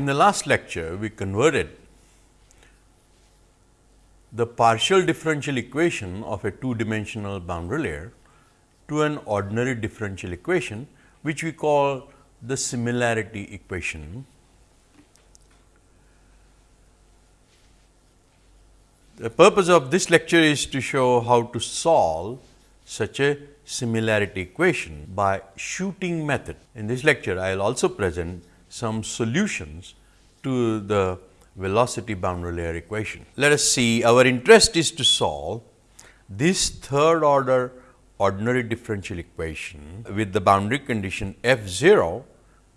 In the last lecture, we converted the partial differential equation of a two dimensional boundary layer to an ordinary differential equation, which we call the similarity equation. The purpose of this lecture is to show how to solve such a similarity equation by shooting method. In this lecture, I will also present some solutions to the velocity boundary layer equation. Let us see our interest is to solve this third order ordinary differential equation with the boundary condition f 0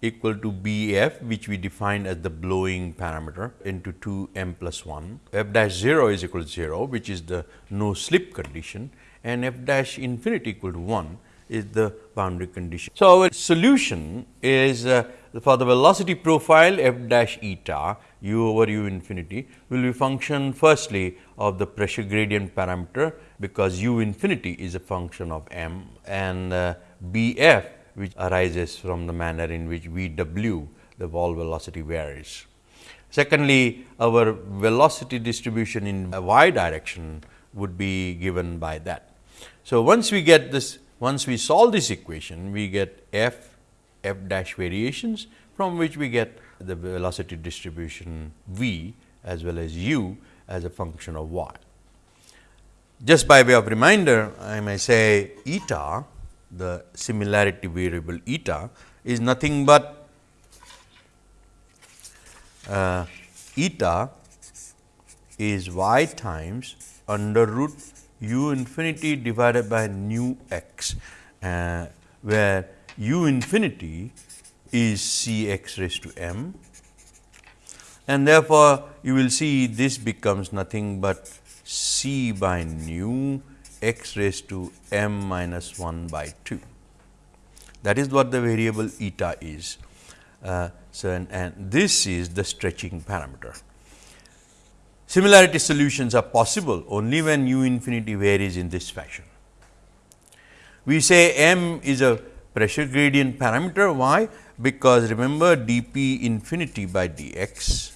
equal to b f which we define as the blowing parameter into 2 m plus 1, f dash 0 is equal to 0 which is the no slip condition and f dash infinity equal to 1 is the boundary condition. So, our solution is uh, for the velocity profile f dash eta u over u infinity will be function firstly of the pressure gradient parameter because u infinity is a function of m and uh, b f which arises from the manner in which v w the wall velocity varies. Secondly, our velocity distribution in y direction would be given by that. So, once we get this once we solve this equation we get f f dash variations from which we get the velocity distribution v as well as u as a function of y. Just by way of reminder, I may say eta, the similarity variable eta is nothing but uh, eta is y times under root u infinity divided by nu x, uh, where u infinity is C x raised to m and therefore, you will see this becomes nothing but C by nu x raised to m minus 1 by 2. That is what the variable eta is. Uh, so, and, and this is the stretching parameter. Similarity solutions are possible only when u infinity varies in this fashion. We say m is a pressure gradient parameter. Why? Because remember dp infinity by dx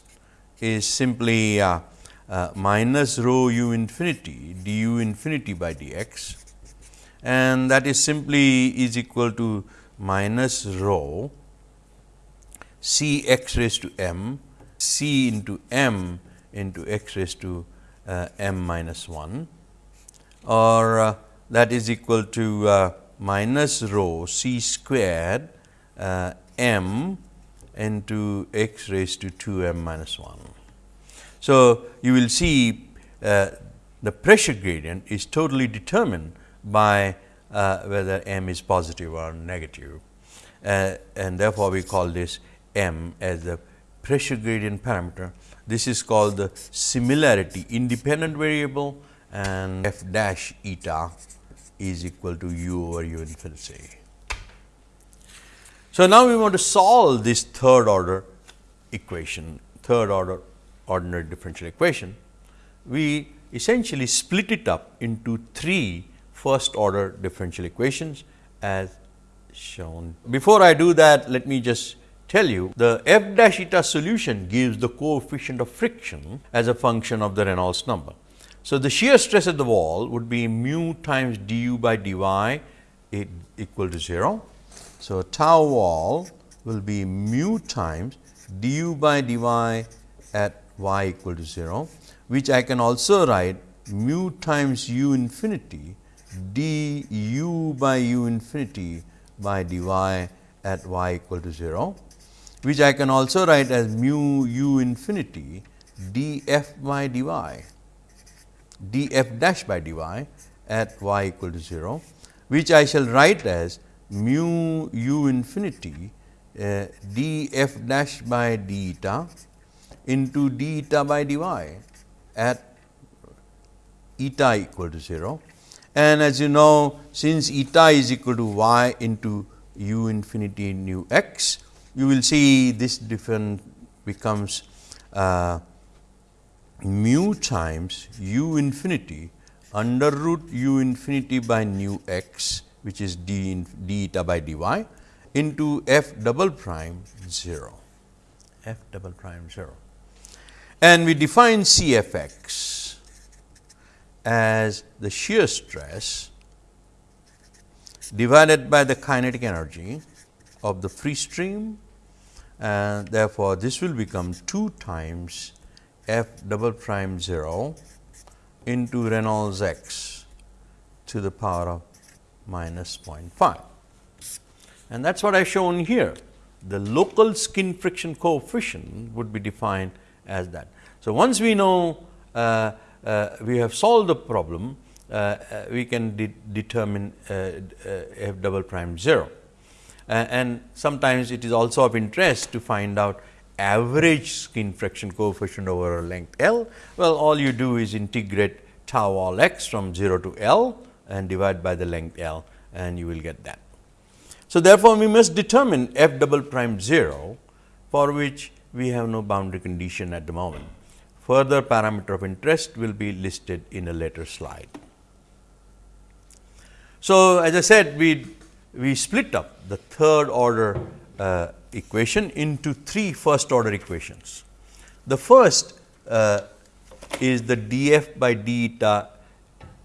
is simply uh, uh, minus rho u infinity du infinity by dx and that is simply is equal to minus rho c x raised to m c into m into x raised to uh, m minus 1 or uh, that is equal to uh, minus rho c squared uh, m into x raised to 2 m minus 1. So, you will see uh, the pressure gradient is totally determined by uh, whether m is positive or negative and therefore, we call this m as the pressure gradient parameter. This is called the similarity independent variable and f dash eta is equal to u over u infinity. So, now we want to solve this third order equation, third order ordinary differential equation. We essentially split it up into three first order differential equations as shown. Before I do that, let me just tell you the f dash eta solution gives the coefficient of friction as a function of the Reynolds number. So, the shear stress at the wall would be mu times du by dy equal to 0. So, tau wall will be mu times du by dy at y equal to 0, which I can also write mu times u infinity du by u infinity by dy at y equal to 0, which I can also write as mu u infinity df by dy df dash by dy at y equal to 0, which I shall write as mu u infinity uh, df dash by d eta into d eta by dy at eta equal to 0. And as you know, since eta is equal to y into u infinity nu x, you will see this different becomes uh, mu times u infinity under root u infinity by nu x which is d, in, d eta by dy into f double prime 0 f double prime 0. And we define C f x as the shear stress divided by the kinetic energy of the free stream and therefore, this will become 2 times f double prime 0 into Reynolds x to the power of minus 0.5. And that is what I have shown here. The local skin friction coefficient would be defined as that. So, once we know uh, uh, we have solved the problem, uh, uh we can de determine uh, uh, f double prime 0. And sometimes it is also of interest to find out average skin friction coefficient over a length L. Well, all you do is integrate tau all x from 0 to L and divide by the length L and you will get that. So, therefore, we must determine f double prime 0 for which we have no boundary condition at the moment. Further parameter of interest will be listed in a later slide. So, as I said we, we split up the third order uh, equation into three first order equations. The first uh, is the df by d eta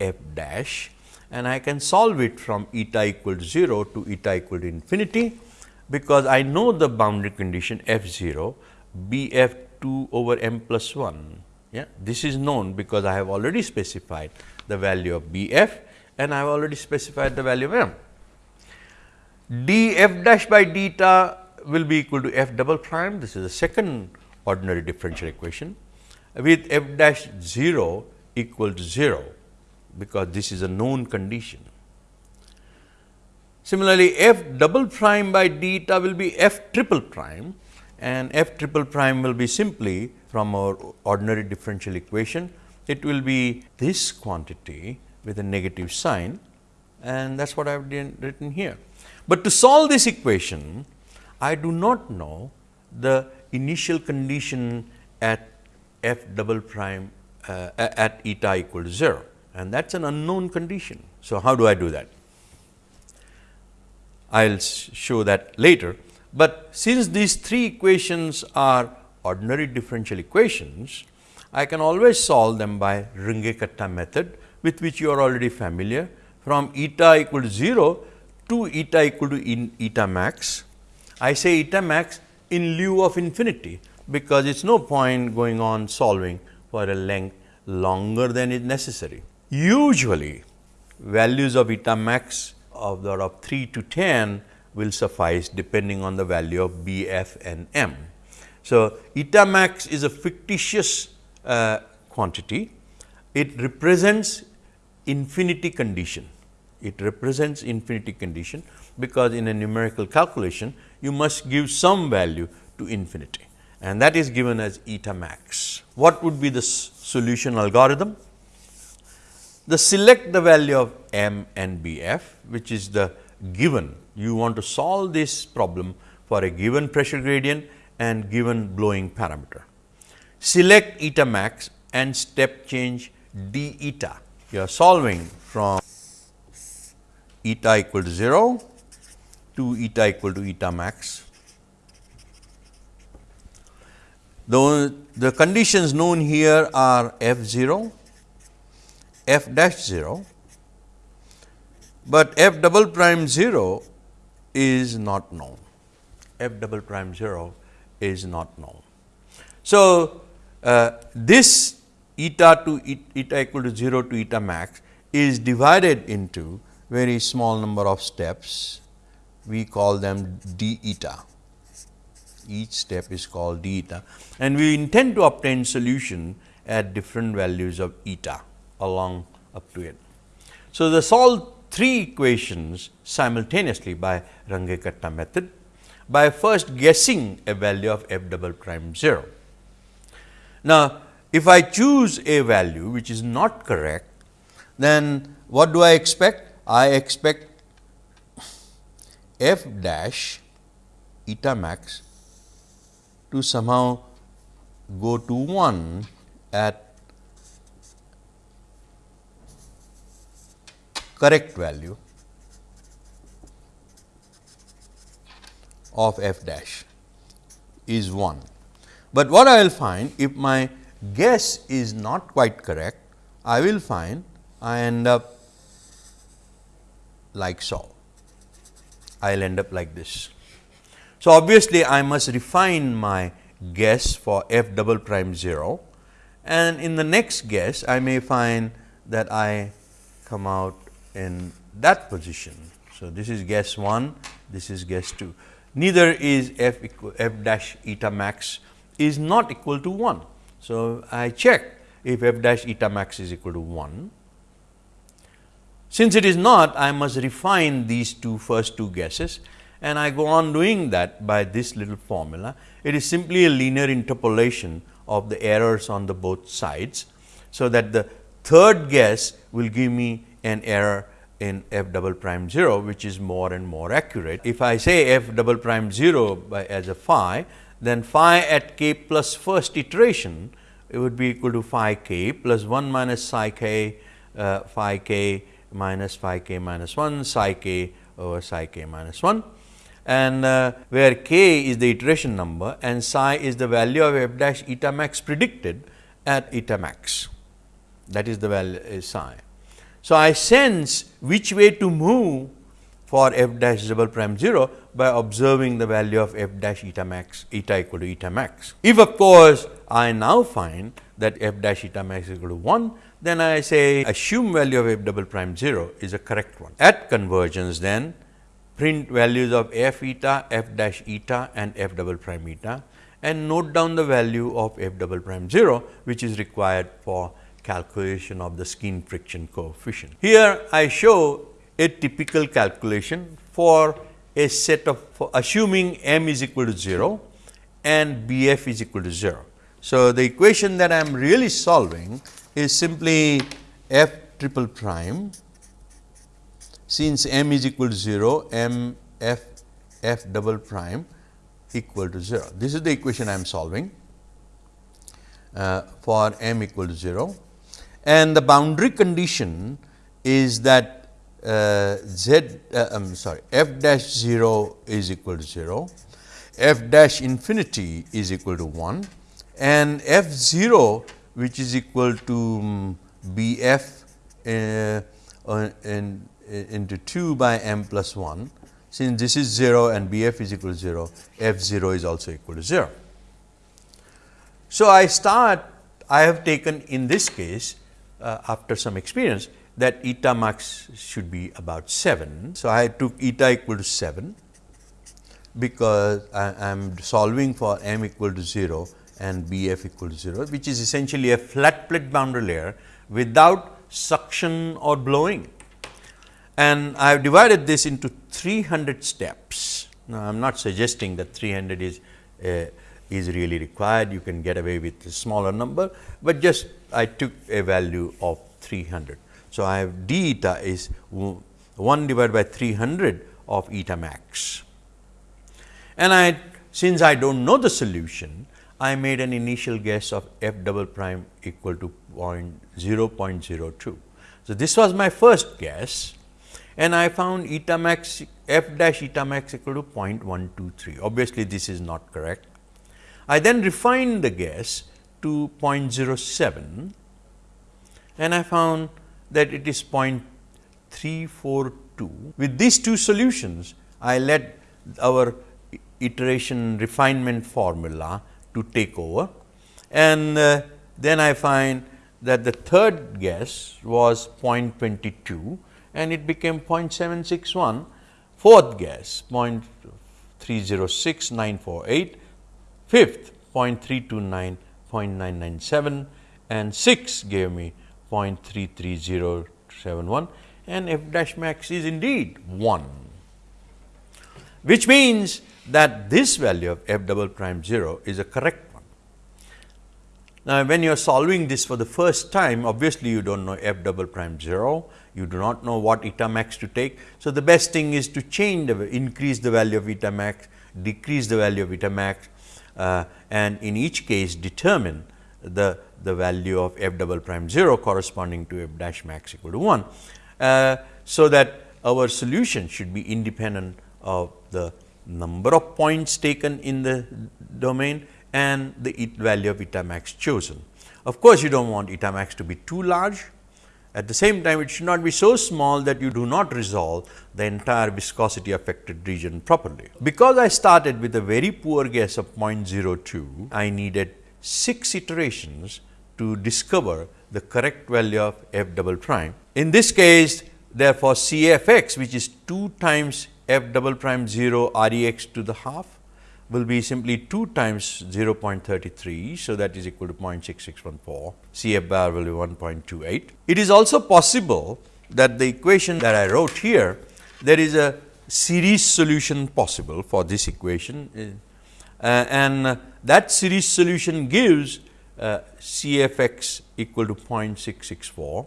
f dash and I can solve it from eta equal to 0 to eta equal to infinity, because I know the boundary condition f 0 b f 2 over m plus 1. Yeah, this is known because I have already specified the value of b f and I have already specified the value of m. d f dash by d eta will be equal to f double prime. This is the second ordinary differential equation with f dash 0 equal to 0 because this is a known condition. Similarly, f double prime by d eta will be f triple prime and f triple prime will be simply from our ordinary differential equation. It will be this quantity with a negative sign and that is what I have written here. But to solve this equation, I do not know the initial condition at f double prime uh, at eta equal to 0 and that is an unknown condition. So, how do I do that? I will show that later, but since these three equations are ordinary differential equations, I can always solve them by Runge-Kutta method with which you are already familiar from eta equal to 0 to eta equal to in eta max. I say eta max in lieu of infinity, because it is no point going on solving for a length longer than is necessary. Usually, values of eta max of the order of 3 to 10 will suffice depending on the value of B, F and M. So, eta max is a fictitious uh, quantity. It represents infinity condition. It represents infinity condition, because in a numerical calculation you must give some value to infinity and that is given as eta max. What would be the solution algorithm? the select the value of m and b f which is the given you want to solve this problem for a given pressure gradient and given blowing parameter. Select eta max and step change d eta. You are solving from eta equal to 0 to eta equal to eta max. The, the conditions known here are f 0 f dash 0, but f double prime 0 is not known, f double prime 0 is not known. So, uh, this eta to eta equal to 0 to eta max is divided into very small number of steps, we call them d eta. Each step is called d eta and we intend to obtain solution at different values of eta along up to it. So, they solve three equations simultaneously by Runge-Kutta method by first guessing a value of f double prime 0. Now, if I choose a value which is not correct, then what do I expect? I expect f dash eta max to somehow go to 1 at correct value of f dash is 1. But what I will find if my guess is not quite correct, I will find I end up like so. I will end up like this. So, obviously, I must refine my guess for f double prime 0 and in the next guess I may find that I come out in that position. So, this is guess 1, this is guess 2. Neither is f equal f dash eta max is not equal to 1. So, I check if f dash eta max is equal to 1. Since it is not, I must refine these two first two guesses and I go on doing that by this little formula. It is simply a linear interpolation of the errors on the both sides. So, that the third guess will give me an error in f double prime 0, which is more and more accurate. If I say f double prime 0 by as a phi, then phi at k plus first iteration it would be equal to phi k plus 1 minus psi k uh, phi k minus phi k minus 1 psi k over psi k minus 1 and uh, where k is the iteration number and psi is the value of f dash eta max predicted at eta max that is the value is psi. So, I sense which way to move for f dash double prime 0 by observing the value of f dash eta max eta equal to eta max. If of course, I now find that f dash eta max is equal to 1, then I say assume value of f double prime 0 is a correct one. At convergence then print values of f eta, f dash eta and f double prime eta and note down the value of f double prime 0, which is required for calculation of the skin friction coefficient. Here I show a typical calculation for a set of assuming m is equal to 0 and b f is equal to 0. So, the equation that I am really solving is simply f triple prime. Since m is equal to 0 m f f double prime equal to 0. This is the equation I am solving. Uh, for m equal to 0 and the boundary condition is that uh, z uh, I am sorry f dash 0 is equal to 0, f dash infinity is equal to 1 and f 0 which is equal to um, b f uh, uh in, into 2 by m plus 1 since this is 0 and b f is equal to 0 f 0 is also equal to 0. So, I start I have taken in this case uh, after some experience that eta max should be about 7. So, I took eta equal to 7 because I am solving for m equal to 0 and b f equal to 0, which is essentially a flat plate boundary layer without suction or blowing. And I have divided this into 300 steps. Now, I am not suggesting that 300 is uh, is really required, you can get away with a smaller number, but just I took a value of 300. So, I have d eta is 1 divided by 300 of eta max. And I since I do not know the solution, I made an initial guess of f double prime equal to 0.02. So, this was my first guess and I found eta max f dash eta max equal to 0.123. Obviously, this is not correct I then refined the guess to 0.07 and I found that it is 0.342. With these two solutions, I let our iteration refinement formula to take over. And uh, then I find that the third guess was 0.22 and it became 0.761, fourth guess 0.306948 fifth 0.329, 0.997 and 6 gave me 0.33071 and f dash max is indeed 1, which means that this value of f double prime 0 is a correct one. Now, when you are solving this for the first time, obviously, you do not know f double prime 0, you do not know what eta max to take. So, the best thing is to change the increase the value of eta max, decrease the value of eta max uh, and in each case determine the, the value of f double prime 0 corresponding to f dash max equal to 1. Uh, so, that our solution should be independent of the number of points taken in the domain and the value of eta max chosen. Of course, you do not want eta max to be too large. At the same time, it should not be so small that you do not resolve the entire viscosity affected region properly. Because I started with a very poor guess of 0.02, I needed 6 iterations to discover the correct value of f double prime. In this case, therefore, C f x which is 2 times f double prime 0 r e x to the half will be simply 2 times 0.33. So, that is equal to 0.6614, C f bar will be 1.28. It is also possible that the equation that I wrote here, there is a series solution possible for this equation uh, and that series solution gives uh, C f x equal to 0.664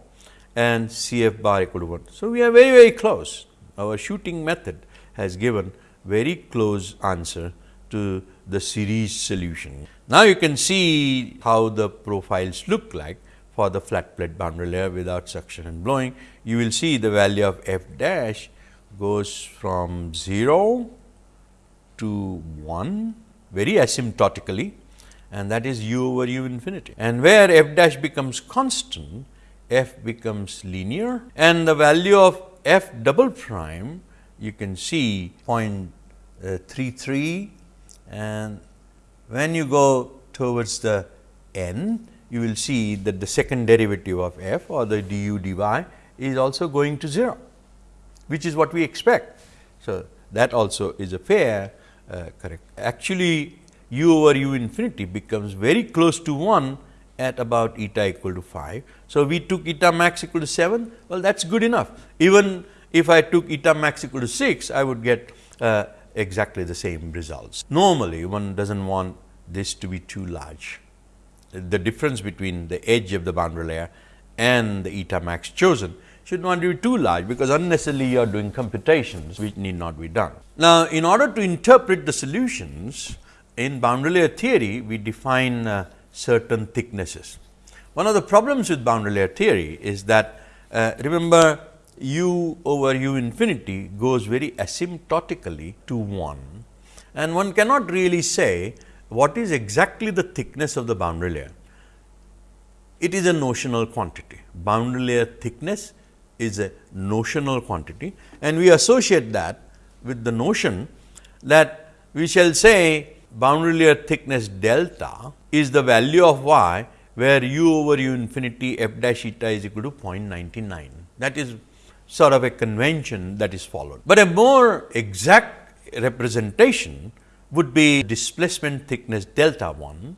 and C f bar equal to 1. So, we are very very close. Our shooting method has given very close answer to the series solution. Now, you can see how the profiles look like for the flat plate boundary layer without suction and blowing. You will see the value of f dash goes from 0 to 1 very asymptotically and that is u over u infinity. And where f dash becomes constant, f becomes linear and the value of f double prime you can see 0.33 and when you go towards the n, you will see that the second derivative of f or the du dy is also going to 0, which is what we expect. So, that also is a fair uh, correct. Actually, u over u infinity becomes very close to 1 at about eta equal to 5. So, we took eta max equal to 7, well that is good enough. Even if I took eta max equal to 6, I would get uh, exactly the same results. Normally, one does not want this to be too large. The difference between the edge of the boundary layer and the eta max chosen should not be too large, because unnecessarily you are doing computations which need not be done. Now, in order to interpret the solutions in boundary layer theory, we define uh, certain thicknesses. One of the problems with boundary layer theory is that uh, remember u over u infinity goes very asymptotically to 1 and one cannot really say what is exactly the thickness of the boundary layer. It is a notional quantity. Boundary layer thickness is a notional quantity and we associate that with the notion that we shall say boundary layer thickness delta is the value of y where u over u infinity f dash eta is equal to 0.99. That is sort of a convention that is followed. But a more exact representation would be displacement thickness delta 1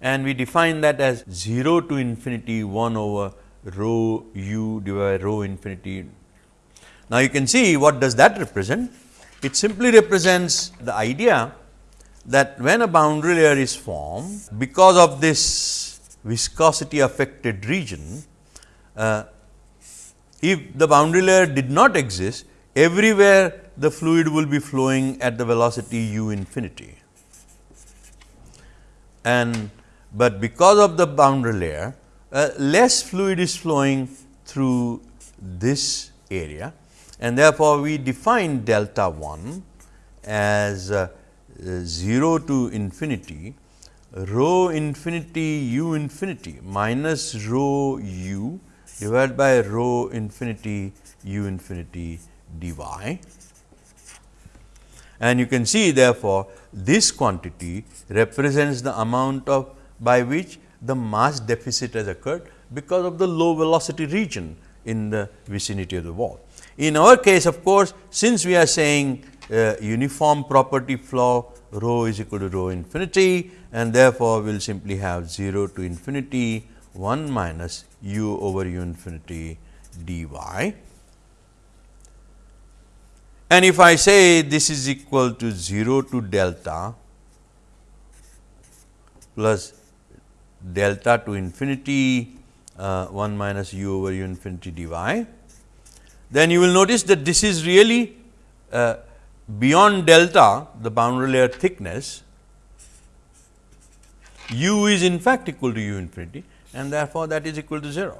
and we define that as 0 to infinity 1 over rho u divided by rho infinity. Now, you can see what does that represent? It simply represents the idea that when a boundary layer is formed because of this viscosity affected region, uh, if the boundary layer did not exist, everywhere the fluid will be flowing at the velocity u infinity. And but because of the boundary layer, uh, less fluid is flowing through this area and therefore, we define delta 1 as uh, 0 to infinity rho infinity u infinity minus rho u divided by rho infinity u infinity dy. And you can see therefore, this quantity represents the amount of by which the mass deficit has occurred because of the low velocity region in the vicinity of the wall. In our case of course, since we are saying uh, uniform property flow rho is equal to rho infinity and therefore, we will simply have 0 to infinity 1 minus u over u infinity dy. And if I say this is equal to 0 to delta plus delta to infinity uh, 1 minus u over u infinity dy, then you will notice that this is really uh, beyond delta the boundary layer thickness u is in fact equal to u infinity and therefore, that is equal to 0.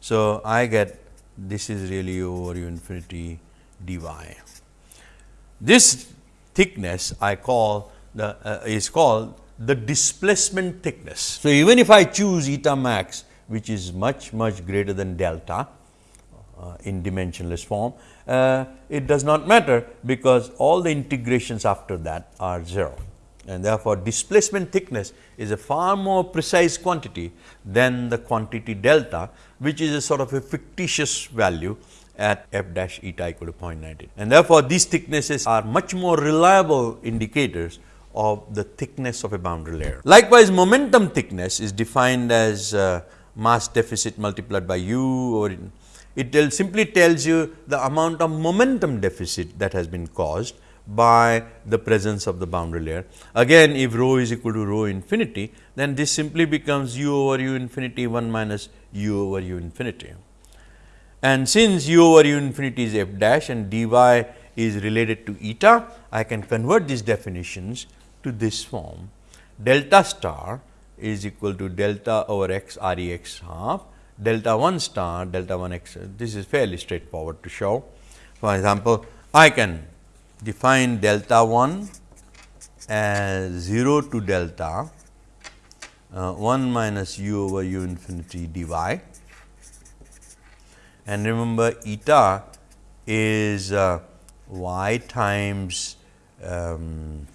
So, I get this is really u over u infinity dy. This thickness I call the uh, is called the displacement thickness. So, even if I choose eta max which is much much greater than delta uh, in dimensionless form, uh, it does not matter because all the integrations after that are 0 and therefore, displacement thickness is a far more precise quantity than the quantity delta which is a sort of a fictitious value at f dash eta equal to 0.19. And therefore, these thicknesses are much more reliable indicators of the thickness of a boundary layer. Likewise, momentum thickness is defined as uh, mass deficit multiplied by u or in, it tell, simply tells you the amount of momentum deficit that has been caused by the presence of the boundary layer. Again, if rho is equal to rho infinity, then this simply becomes u over u infinity 1 minus u over u infinity. And since u over u infinity is f dash and dy is related to eta, I can convert these definitions to this form. Delta star is equal to delta over x r e x half, delta 1 star, delta 1 x. This is fairly straightforward to show. For example, I can define delta 1 as 0 to delta uh, 1 minus u over u infinity dy and remember eta is uh, y times um,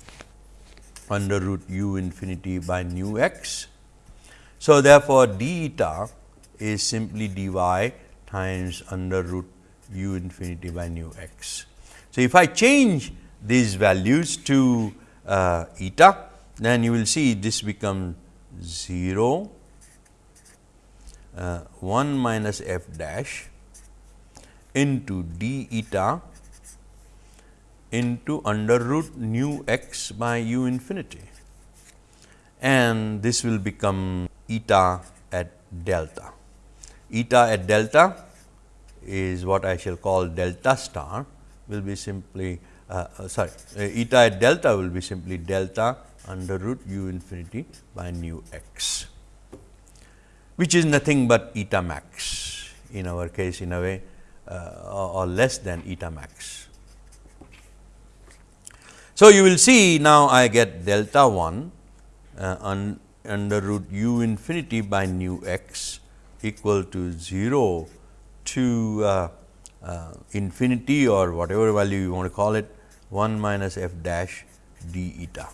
under root u infinity by nu x. So, therefore, d eta is simply dy times under root u infinity by nu x. So, if I change these values to uh, eta, then you will see this become 0, uh, 1 minus f dash into d eta into under root nu x by u infinity and this will become eta at delta. Eta at delta is what I shall call delta star will be simply uh, uh, sorry uh, eta at delta will be simply delta under root u infinity by nu x, which is nothing but eta max in our case in a way uh, or less than eta max. So, you will see now I get delta 1 uh, un, under root u infinity by nu x equal to 0 to uh, uh, infinity or whatever value you want to call it 1 minus f dash d eta.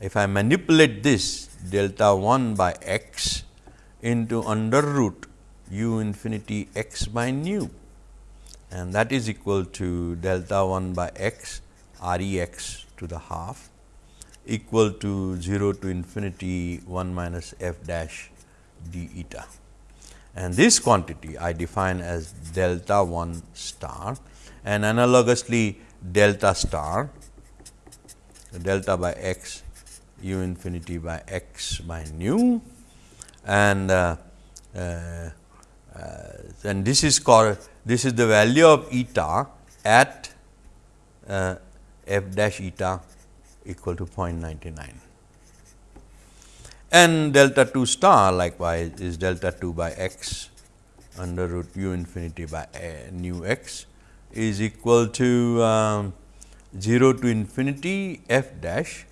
If I manipulate this delta 1 by x into under root u infinity x by nu and that is equal to delta 1 by x r e x to the half equal to 0 to infinity 1 minus f dash d eta. And this quantity I define as delta 1 star. And analogously delta star delta by x u infinity by x by nu. And uh, uh, uh, and this is called this is the value of eta at uh, f dash eta equal to 0.99 and delta 2 star likewise is delta 2 by x under root u infinity by a, nu x is equal to um, 0 to infinity f dash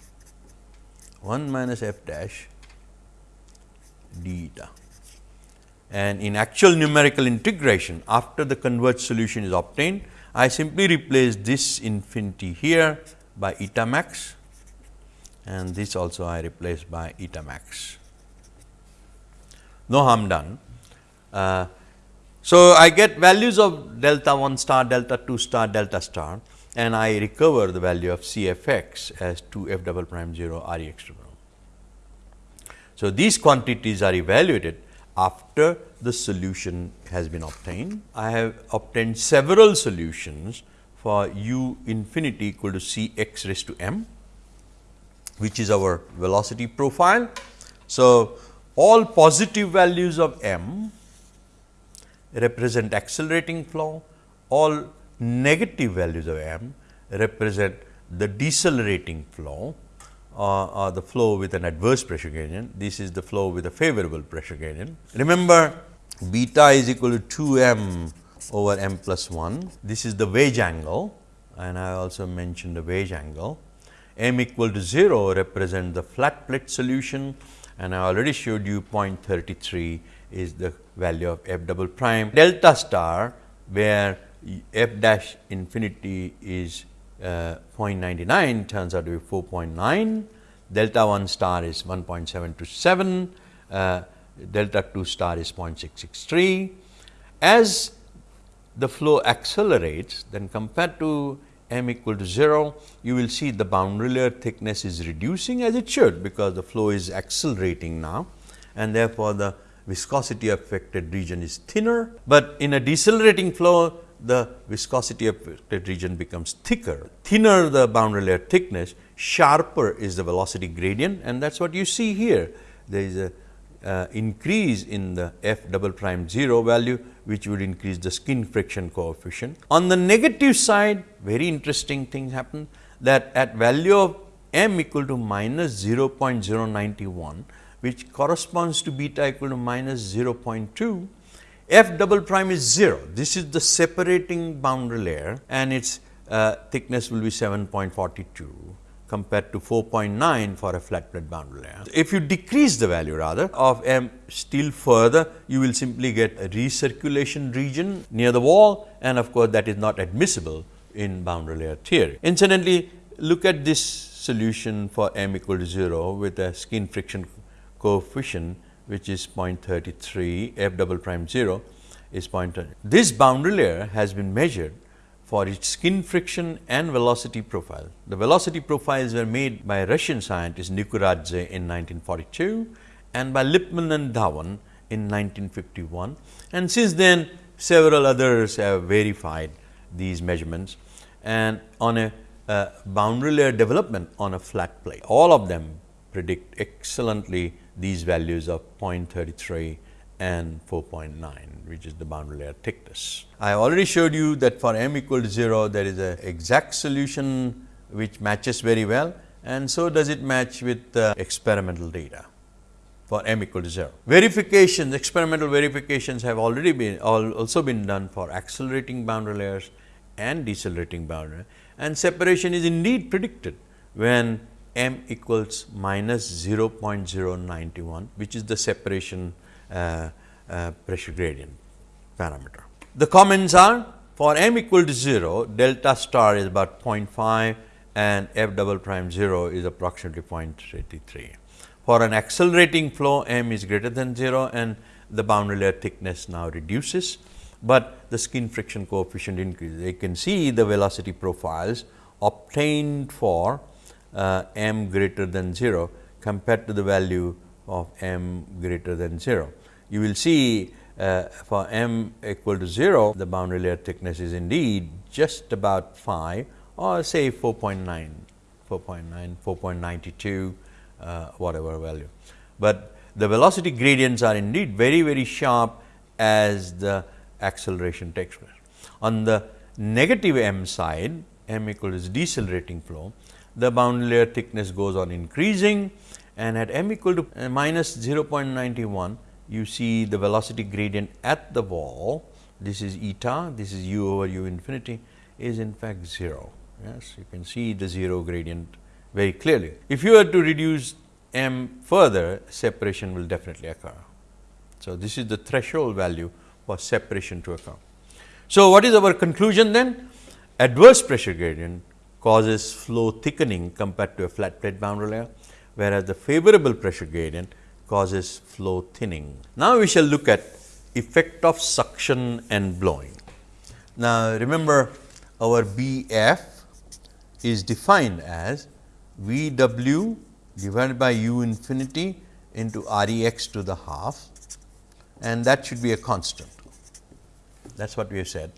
1 minus f dash d eta. And in actual numerical integration after the converged solution is obtained, I simply replace this infinity here by eta max and this also I replace by eta max. No harm done. Uh, so, I get values of delta 1 star, delta 2 star, delta star and I recover the value of C f x as 2 f double prime 0 R e x double. So, these quantities are evaluated after the solution has been obtained. I have obtained several solutions for u infinity equal to c x raised to m, which is our velocity profile. So, all positive values of m represent accelerating flow, all negative values of m represent the decelerating flow uh, the flow with an adverse pressure gradient. This is the flow with a favorable pressure gradient. Remember beta is equal to 2 m over m plus 1. This is the wedge angle and I also mentioned the wedge angle. M equal to 0 represent the flat plate solution and I already showed you 0.33 is the value of f double prime. Delta star where f dash infinity is uh, 0.99 turns out to be 4.9, delta 1 star is 1.727, uh, delta 2 star is 0.663. As the flow accelerates, then compared to m equal to 0, you will see the boundary layer thickness is reducing as it should, because the flow is accelerating now and therefore, the viscosity affected region is thinner, but in a decelerating flow the viscosity affected region becomes thicker. Thinner the boundary layer thickness, sharper is the velocity gradient and that is what you see here. There is a uh, increase in the f double prime 0 value, which would increase the skin friction coefficient. On the negative side, very interesting thing happened that at value of m equal to minus 0.091, which corresponds to beta equal to minus 0.2, f double prime is 0. This is the separating boundary layer and its uh, thickness will be 7.42 compared to 4.9 for a flat plate boundary layer. If you decrease the value rather of m still further, you will simply get a recirculation region near the wall and of course, that is not admissible in boundary layer theory. Incidentally, look at this solution for m equal to 0 with a skin friction coefficient which is 0.33 f double prime 0 is 0.30. This boundary layer has been measured for its skin friction and velocity profile. The velocity profiles were made by Russian scientist Nikuradze in 1942 and by Liepmann and Dhawan in 1951 and since then several others have verified these measurements and on a uh, boundary layer development on a flat plate. All of them predict excellently these values of 0.33 and 4.9 which is the boundary layer thickness. I already showed you that for m equal to 0 there is a exact solution which matches very well and so does it match with the experimental data for m equal to 0. Verifications, experimental verifications have already been also been done for accelerating boundary layers and decelerating boundary and separation is indeed predicted when m equals minus 0.091 which is the separation pressure gradient parameter. The comments are for m equal to 0 delta star is about 0.5 and f double prime 0 is approximately 0.33. For an accelerating flow m is greater than 0 and the boundary layer thickness now reduces, but the skin friction coefficient increases. You can see the velocity profiles obtained for uh, m greater than 0 compared to the value of m greater than 0. You will see uh, for m equal to 0, the boundary layer thickness is indeed just about 5 or say 4.9, 4.9, 4.92, uh, whatever value. But the velocity gradients are indeed very, very sharp as the acceleration takes place. On the negative m side, m equals decelerating flow, the boundary layer thickness goes on increasing and at m equal to uh, minus 0.91 you see the velocity gradient at the wall. This is eta. This is u over u infinity is in fact 0 yes you can see the 0 gradient very clearly. If you were to reduce m further separation will definitely occur. So this is the threshold value for separation to occur. So what is our conclusion then? Adverse pressure gradient causes flow thickening compared to a flat plate boundary layer whereas the favorable pressure gradient causes flow thinning. Now, we shall look at effect of suction and blowing. Now, remember our B f is defined as V w divided by u infinity into R e x to the half and that should be a constant. That is what we have said.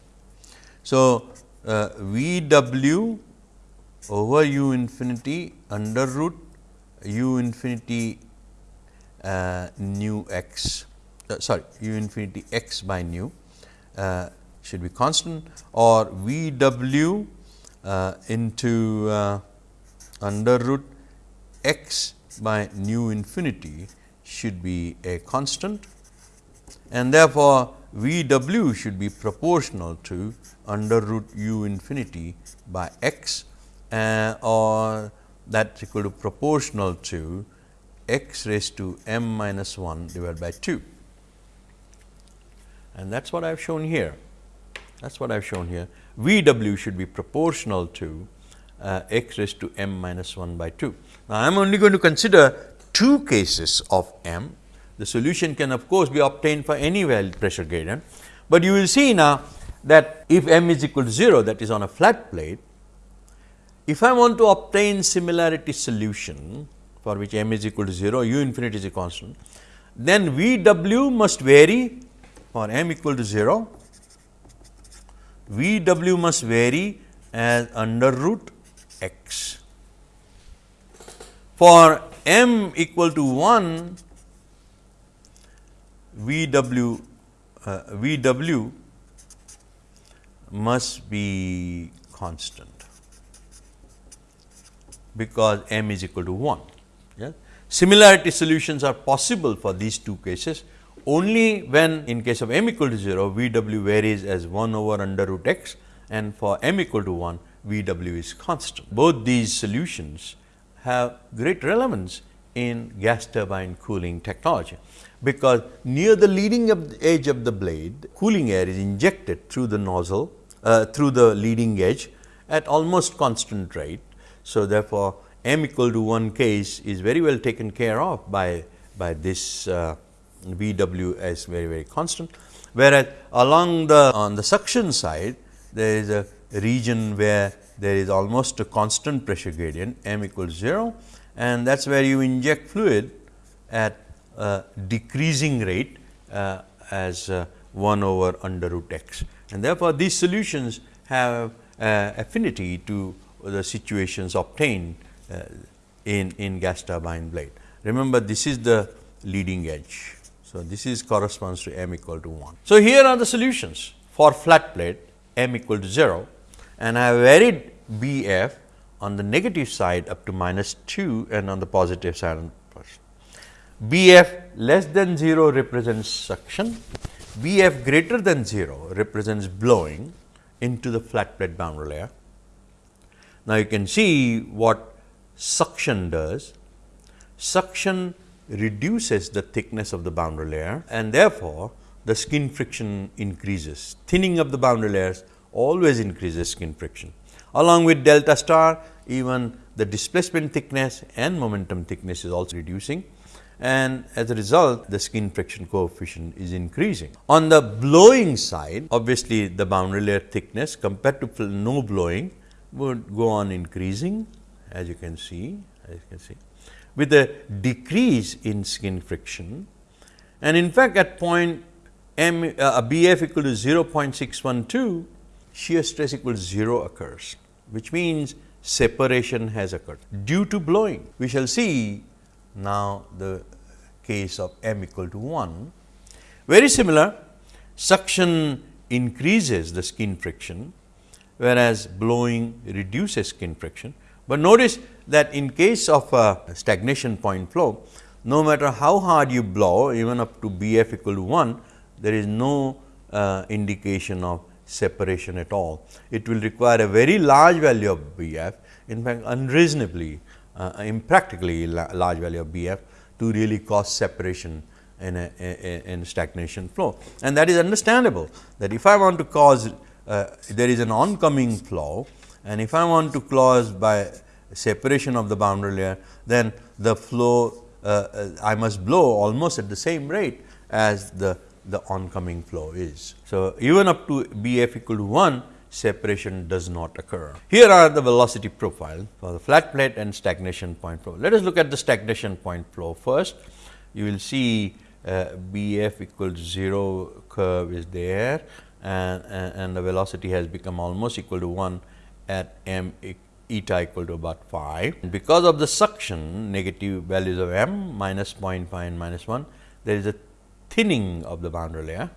So, uh, V w over u infinity under root u infinity uh, nu x uh, sorry u infinity x by nu uh, should be constant or v w uh, into uh, under root x by nu infinity should be a constant and therefore, v w should be proportional to under root u infinity by x uh, or that is equal to proportional to x raised to m minus 1 divided by 2 and that is what I have shown here. That is what I have shown here. V w should be proportional to uh, x raised to m minus 1 by 2. Now, I am only going to consider two cases of m. The solution can of course, be obtained for any valid pressure gradient, but you will see now that if m is equal to 0 that is on a flat plate, if I want to obtain similarity solution for which m is equal to 0, u infinity is a constant, then V w must vary for m equal to 0, V w must vary as under root x. For m equal to 1, V w uh, V w must be constant because m is equal to 1. Yeah? Similarity solutions are possible for these two cases only when in case of m equal to 0 V w varies as 1 over under root x and for m equal to 1 V w is constant. Both these solutions have great relevance in gas turbine cooling technology, because near the leading edge of the blade cooling air is injected through the nozzle uh, through the leading edge at almost constant rate. So, therefore, m equal to 1 case is very well taken care of by, by this uh, V w as very very constant, whereas along the on the suction side there is a region where there is almost a constant pressure gradient m equals 0 and that is where you inject fluid at a decreasing rate uh, as uh, 1 over under root x. And therefore, these solutions have uh, affinity to the situations obtained uh, in, in gas turbine blade. Remember this is the leading edge. So, this is corresponds to m equal to 1. So, here are the solutions for flat plate m equal to 0 and I have varied B f on the negative side up to minus 2 and on the positive side B f less than 0 represents suction, B f greater than 0 represents blowing into the flat plate boundary layer. Now, you can see what suction does. Suction reduces the thickness of the boundary layer and therefore, the skin friction increases. Thinning of the boundary layers always increases skin friction. Along with delta star, even the displacement thickness and momentum thickness is also reducing and as a result the skin friction coefficient is increasing. On the blowing side, obviously the boundary layer thickness compared to no blowing would go on increasing as you can see, as you can see with a decrease in skin friction and in fact, at point m uh, BF equal to 0.612 shear stress equal to 0 occurs, which means separation has occurred due to blowing. We shall see now the case of m equal to 1. Very similar suction increases the skin friction, whereas blowing reduces skin friction. But notice that in case of a stagnation point flow, no matter how hard you blow even up to B f equal to 1, there is no uh, indication of separation at all. It will require a very large value of B f, in fact, unreasonably uh, impractically large value of B f to really cause separation in a, a, in stagnation flow. And that is understandable that if I want to cause uh, there is an oncoming flow and if I want to close by separation of the boundary layer, then the flow uh, uh, I must blow almost at the same rate as the, the oncoming flow is. So, even up to B f equal to 1 separation does not occur. Here are the velocity profile for the flat plate and stagnation point flow. Let us look at the stagnation point flow first. You will see uh, B f equals 0 curve is there and, and, the velocity has become almost equal to 1 at m eta equal to about 5. And because of the suction negative values of m minus 0.5 and minus 1, there is a thinning of the boundary layer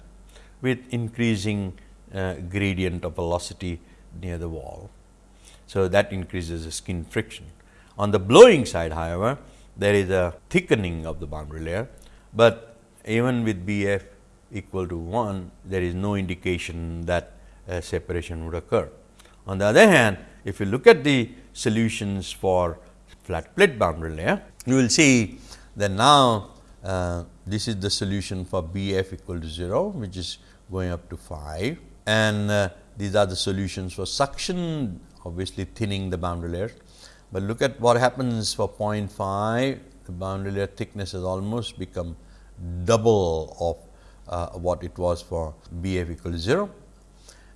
with increasing uh, gradient of velocity near the wall. So, that increases the skin friction. On the blowing side however, there is a thickening of the boundary layer, but even with B f equal to 1, there is no indication that separation would occur. On the other hand, if you look at the solutions for flat plate boundary layer. You will see that now uh, this is the solution for B f equal to 0, which is going up to 5 and uh, these are the solutions for suction obviously thinning the boundary layer. But look at what happens for 0.5 the boundary layer thickness has almost become double of uh, what it was for B f equal to 0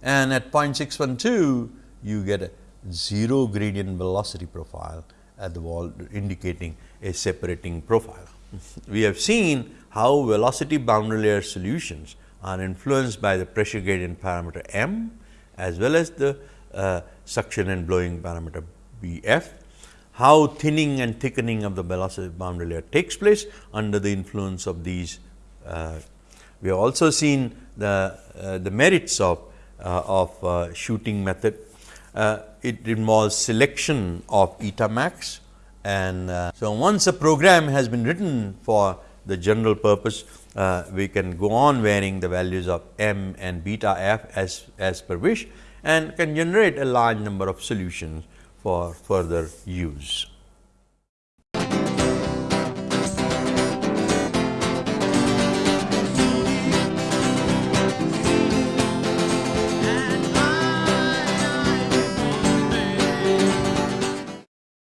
and at 0.612 you get a 0 gradient velocity profile at the wall indicating a separating profile. we have seen how velocity boundary layer solutions are influenced by the pressure gradient parameter m as well as the uh, suction and blowing parameter B f, how thinning and thickening of the velocity boundary layer takes place under the influence of these. Uh, we have also seen the, uh, the merits of, uh, of uh, shooting method. Uh, it involves selection of eta max and so once a program has been written for the general purpose, uh, we can go on varying the values of m and beta f as, as per wish and can generate a large number of solutions for further use.